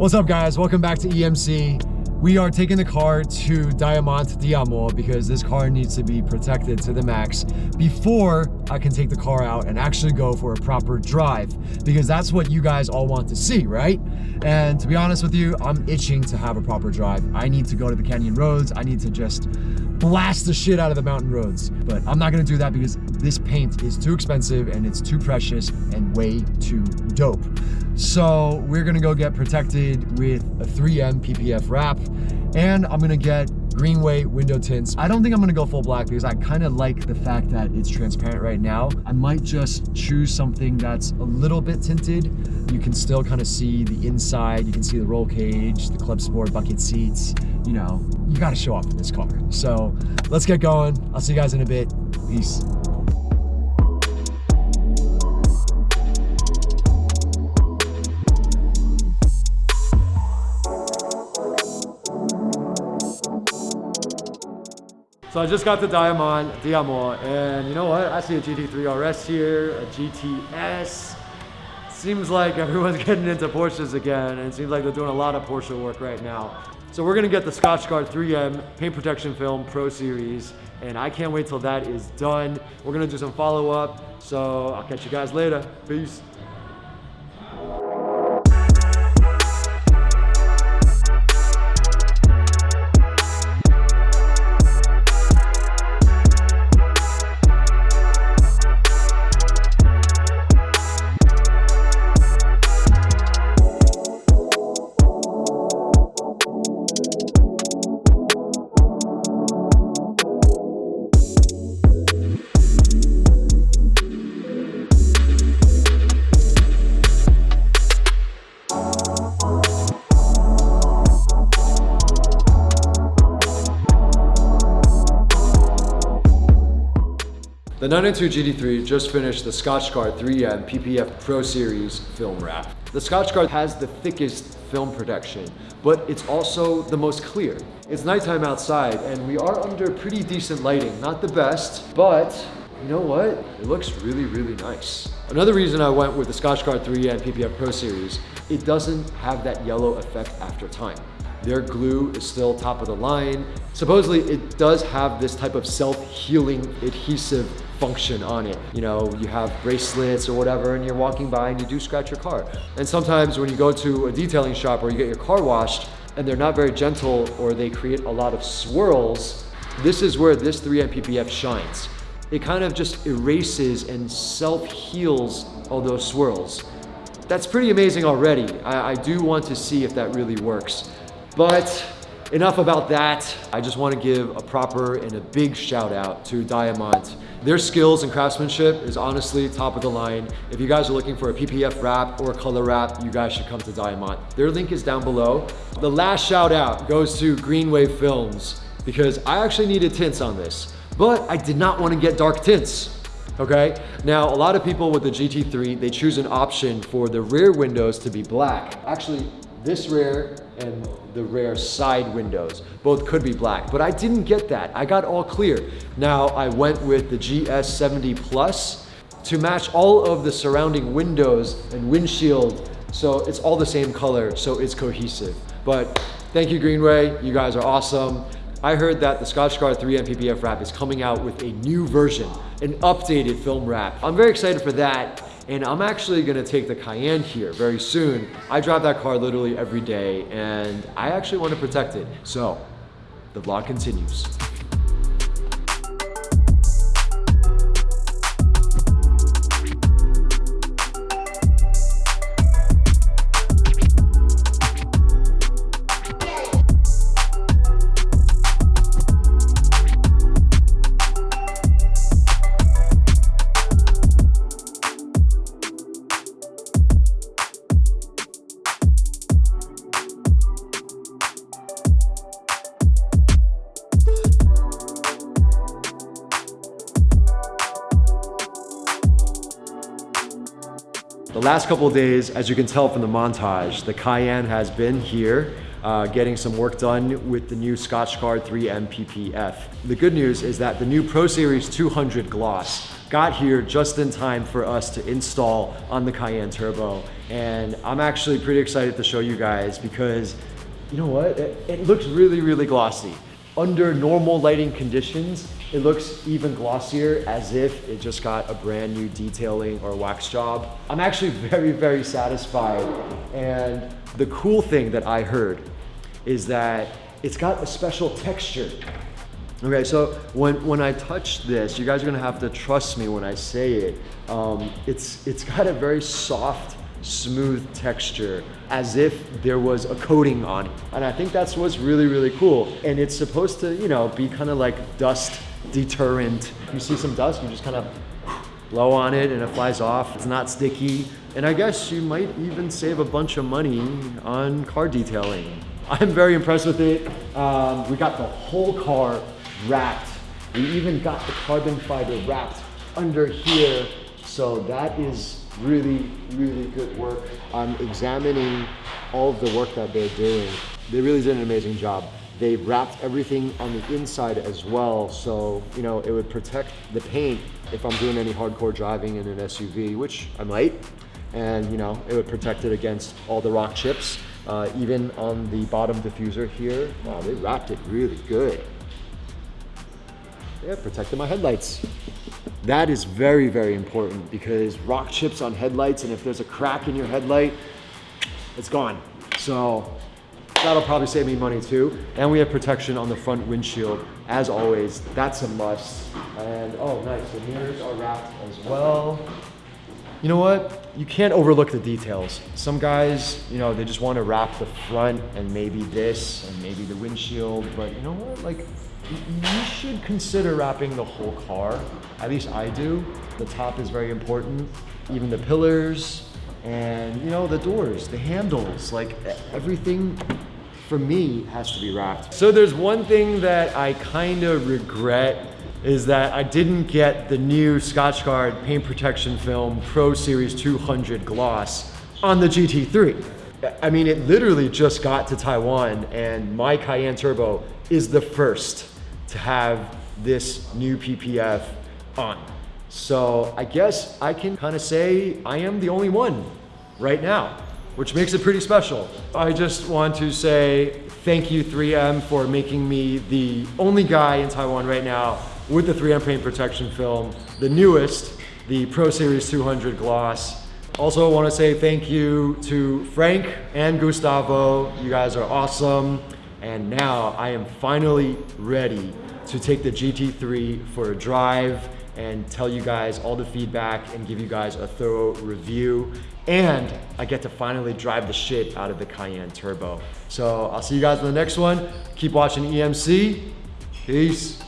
What's up guys? Welcome back to EMC. We are taking the car to Diamant Diamo because this car needs to be protected to the max before I can take the car out and actually go for a proper drive because that's what you guys all want to see, right? And to be honest with you, I'm itching to have a proper drive. I need to go to the canyon roads. I need to just blast the shit out of the mountain roads. But I'm not gonna do that because this paint is too expensive and it's too precious and way too dope. So we're gonna go get protected with a 3M PPF wrap and I'm gonna get Greenway window tints. I don't think I'm gonna go full black because I kind of like the fact that it's transparent right now. I might just choose something that's a little bit tinted. You can still kind of see the inside. You can see the roll cage, the club sport bucket seats. You know, you gotta show off in this car. So let's get going. I'll see you guys in a bit. Peace. So I just got the Diamond Diamo, and you know what? I see a GT3 RS here, a GTS. Seems like everyone's getting into Porsches again, and it seems like they're doing a lot of Porsche work right now. So we're gonna get the Scotchgard 3M Paint Protection Film Pro Series, and I can't wait till that is done. We're gonna do some follow-up, so I'll catch you guys later. Peace. The 992 GT3 just finished the Scotchgard 3M PPF Pro Series film wrap. The Scotchgard has the thickest film protection, but it's also the most clear. It's nighttime outside and we are under pretty decent lighting. Not the best, but you know what? It looks really, really nice. Another reason I went with the Scotchgard 3M PPF Pro Series, it doesn't have that yellow effect after time. Their glue is still top of the line. Supposedly it does have this type of self-healing adhesive function on it. You know, you have bracelets or whatever and you're walking by and you do scratch your car. And sometimes when you go to a detailing shop or you get your car washed and they're not very gentle or they create a lot of swirls, this is where this 3M PPF shines. It kind of just erases and self-heals all those swirls. That's pretty amazing already. I, I do want to see if that really works. But enough about that. I just want to give a proper and a big shout out to Diamant. Their skills and craftsmanship is honestly top of the line. If you guys are looking for a PPF wrap or a color wrap, you guys should come to Diamant. Their link is down below. The last shout out goes to Greenwave Films because I actually needed tints on this, but I did not want to get dark tints okay? Now, a lot of people with the GT3, they choose an option for the rear windows to be black. Actually, this rear and the rear side windows. Both could be black, but I didn't get that. I got all clear. Now I went with the GS70 Plus to match all of the surrounding windows and windshield. So it's all the same color, so it's cohesive. But thank you Greenway, you guys are awesome. I heard that the Scotchgard 3M PPF wrap is coming out with a new version, an updated film wrap. I'm very excited for that. And I'm actually gonna take the Cayenne here very soon. I drive that car literally every day and I actually wanna protect it. So the vlog continues. The last couple days, as you can tell from the montage, the Cayenne has been here uh, getting some work done with the new Scotchgard 3M PPF. The good news is that the new Pro Series 200 Gloss got here just in time for us to install on the Cayenne Turbo. And I'm actually pretty excited to show you guys because you know what? It, it looks really, really glossy. Under normal lighting conditions, it looks even glossier as if it just got a brand new detailing or wax job. I'm actually very, very satisfied. And the cool thing that I heard is that it's got a special texture. Okay, so when, when I touch this, you guys are gonna have to trust me when I say it. Um, it's, it's got a very soft, smooth texture as if there was a coating on it. And I think that's what's really, really cool. And it's supposed to, you know, be kind of like dust deterrent. You see some dust, you just kind of blow on it and it flies off. It's not sticky. And I guess you might even save a bunch of money on car detailing. I'm very impressed with it. Um, we got the whole car wrapped. We even got the carbon fiber wrapped under here. So that is really, really good work. I'm examining all of the work that they're doing. They really did an amazing job. They wrapped everything on the inside as well. So, you know, it would protect the paint if I'm doing any hardcore driving in an SUV, which I might. And, you know, it would protect it against all the rock chips. Uh, even on the bottom diffuser here, wow, they wrapped it really good. Yeah, protected my headlights. That is very, very important because rock chips on headlights and if there's a crack in your headlight, it's gone. So that'll probably save me money too. And we have protection on the front windshield. As always, that's a must. And oh, nice, the mirrors are wrapped as well. You know what? You can't overlook the details. Some guys, you know, they just want to wrap the front and maybe this and maybe the windshield, but you know what? Like you should consider wrapping the whole car. At least I do. The top is very important. Even the pillars and you know the doors, the handles, like everything for me has to be wrapped. So there's one thing that I kind of regret is that I didn't get the new Scotchgard paint protection film Pro Series 200 gloss on the GT3. I mean, it literally just got to Taiwan and my Cayenne Turbo is the first to have this new PPF on. So I guess I can kind of say I am the only one right now, which makes it pretty special. I just want to say thank you 3M for making me the only guy in Taiwan right now with the 3M paint protection film, the newest, the Pro Series 200 gloss. Also want to say thank you to Frank and Gustavo. You guys are awesome. And now I am finally ready to take the GT3 for a drive and tell you guys all the feedback and give you guys a thorough review. And I get to finally drive the shit out of the Cayenne Turbo. So I'll see you guys in the next one. Keep watching EMC. Peace.